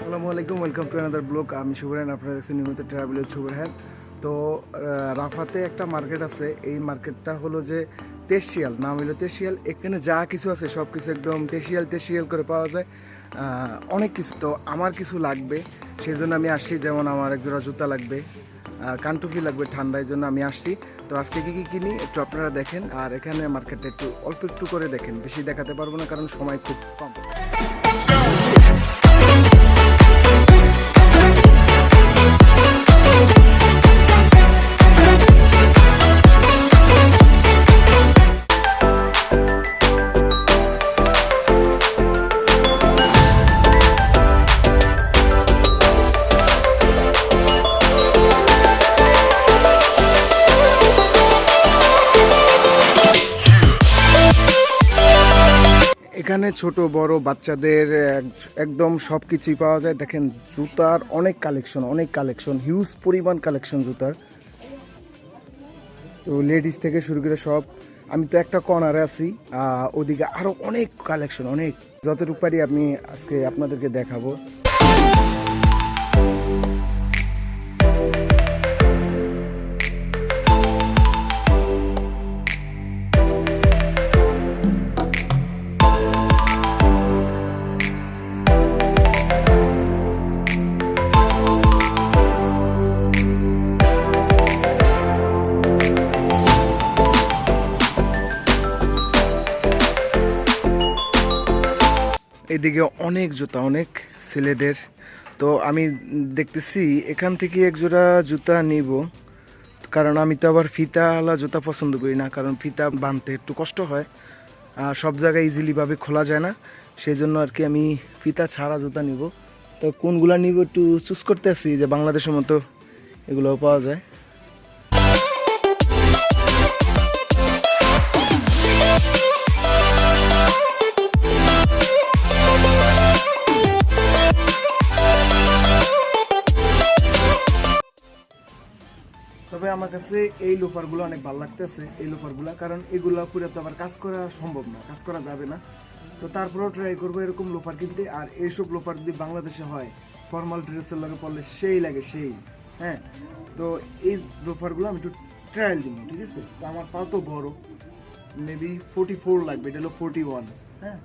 আসসালামু আলাইকুম welcome to another blog আমি শুভরান, আপনারা দেখছেন নিয়মিত ট্রাভেলের শুভরান তো রাফাতে একটা মার্কেট আছে। এই মার্কেটটা হলো যে তেশিয়াল, নাম হলো তেশিয়াল। এখানে যা কিছু আছে, সব কিছু একদম তেশিয়াল তেশিয়াল করে পাওয়া যায়। অনেক কিছু। তো, আমার কিছু লাগবে সেই জন্য আমি আসছি। যেমন আমার এক জোড়া জুতা লাগবে আর কানটুপি লাগবে ঠান্ডার জন্য আমি আসছি। তো, আজকে কী কী কিনি, একটু আপনারা দেখেন। আর এখানে মার্কেটটা একটু অল্প একটু করে দেখেন। বেশি দেখাতে পারব না, কারণ সময় খুব কম। এখানে ছোট, বড় বাচ্চাদের এক- একদম সব কিছুই পাওয়া যায়। দেখেন জুতার অনেক কালেকশন অনেক কালেকশন হিউজ পরিমাণ কালেকশন জুতার। তো লেডিস থেকে শুরু করে সব, আমি তো একটা কর্নারে আছি ওদিকে আরও অনেক কালেকশন অনেক। যতটুকু পারি আমি আজকে আপনাদেরকে দেখাবো। এদিকে অনেক জুতা, অনেক ছেলেদের। তো আমি দেখতেছি এখান থেকে এক জোড়া জুতা নিব। কারণ আমি তো আবার ফিতাওয়ালা জুতা পছন্দ করি না, কারণ ফিতা বাঁধতে একটু কষ্ট হয়। আর সব জায়গায় ইজিলিভাবে খোলা যায় না। সেই জন্য আর কি আমি ফিতা ছাড়া জুতা নিব। তো কোনগুলা নিব একটু চুজ করতে আসি যে বাংলাদেশের মতো এগুলোও পাওয়া যায়। তবে আমার কাছে এই লোফারগুলো অনেক ভালো লাগতেছে, এই লোফারগুলো, কারণ এগুলো পুরো তো আবার কাজ করা সম্ভব না, কাজ করা যাবে না। তো তারপরেও ট্রাই করব এরকম লোফার কিনতে, আর এইসব লোফার যদি বাংলাদেশে হয় ফর্মাল ড্রেসের লাগে পড়লে সেই লাগে সেই হ্যাঁ? তো এই লোফারগুলো আমি একটু ট্রায়াল দিব, ঠিক আছে? তো আমার পা তো বড় মেবি ফোর্টি ফোর লাগবে, এটা হলো ফোর্টি ওয়ান হ্যাঁ?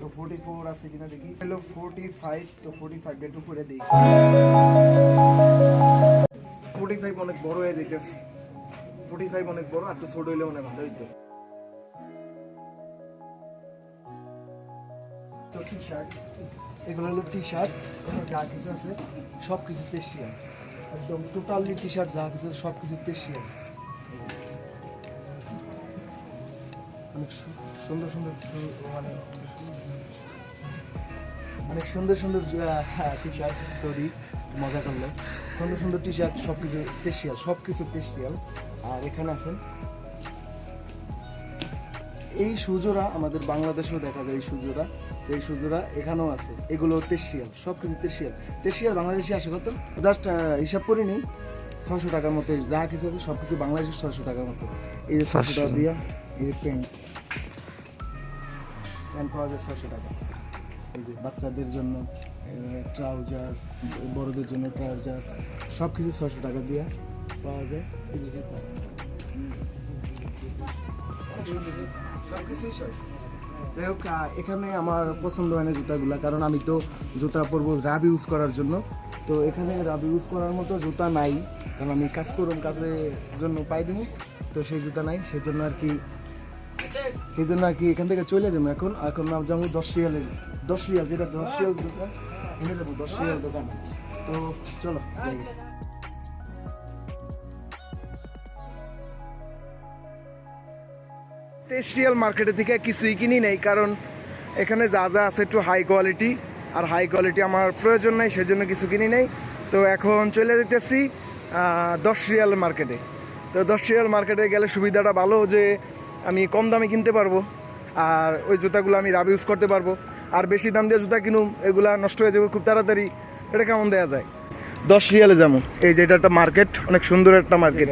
তো ফোর্টি ফোর আছে কিনা দেখি হলো ফোর্টি ফাইভ তো ফোর্টি ফাইভ একটু করে দেখি। ফোর্টি ফাইভ অনেক বড় হয়ে ফাইভ অনেক বড়, আর একটু ছোট হইলে হয় ভালো হইতো। টি শার্ট এগুলো হলো টি শার্ট যা কিছু আছে একদম টোটালি টি শার্ট যা কিছু অনেক সুন্দর সুন্দর মানে অনেক সুন্দর সুন্দর টি শার্ট সরি মজা করল সুন্দর সুন্দর টি শার্ট সব কিছু তেশিয়াল সব কিছু তেশিয়াল আর এখানে আসুন। এই সুজোরা আমাদের বাংলাদেশেও দেখা যায় এই সুজোরা এই সুজোরা এখানেও আছে। এগুলো তেশিয়াল সব কিছু তেশিয়াল তেশিয়াল বাংলাদেশে আসে কত? জাস্ট হিসাব করে নিই। ছশো টাকার মতো যা কিছু আছে সব কিছু বাংলাদেশের ছশো টাকার মতো। এই যে ছশো টাকা দিয়া এই যে প্যান্ট। প্যান্ট পাওয়া যায় ছশো টাকা। এই যে বাচ্চাদের জন্য। ট্রাউজার, বড়দের জন্য ট্রাউজার সব কিছু ছশো টাকা দিয়ে পাওয়া যায়। যাই হোক এখানে আমার পছন্দ হয় না জুতাগুলা, কারণ আমি তো জুতা পরবো রাব ইউজ করার জন্য তো এখানে রাব ইউজ করার মতো জুতা নাই, কারণ আমি কাজ করুন কাজের জন্য পাই দিই তো সেই জুতা নাই সেই জন্য আর কি সেই জন্য আর কি এখান থেকে চলে যাব এখন। এখন নাম যাব দশ রিয়ালের দশ রিয়াল যেটা দশ রিয়াল দোকান যাব দশ রিয়াল দোকান। তো চলো। টেস্ট্রিয়াল মার্কেটের থেকে কিছুই কিনি নেই, কারণ এখানে যা যা আছে একটু হাই কোয়ালিটি আর হাই কোয়ালিটি আমার প্রয়োজন নেই, সেজন্য কিছু কিনি নেই। তো এখন চলে যেতেছি দশ রিয়াল মার্কেটে। তো দশ রিয়াল মার্কেটে গেলে সুবিধাটা ভালো যে আমি কম দামে কিনতে পারব, আর ওই জুতাগুলো আমি রাব ইউজ করতে পারব, আর বেশি দাম দিয়ে জুতা কিনুম, এগুলা নষ্ট হয়ে যাবে খুব তাড়াতাড়ি, এটা কেমন দেওয়া যায়? দশ রিয়ালে যেমন এই যে এটা একটা মার্কেট অনেক সুন্দর একটা মার্কেট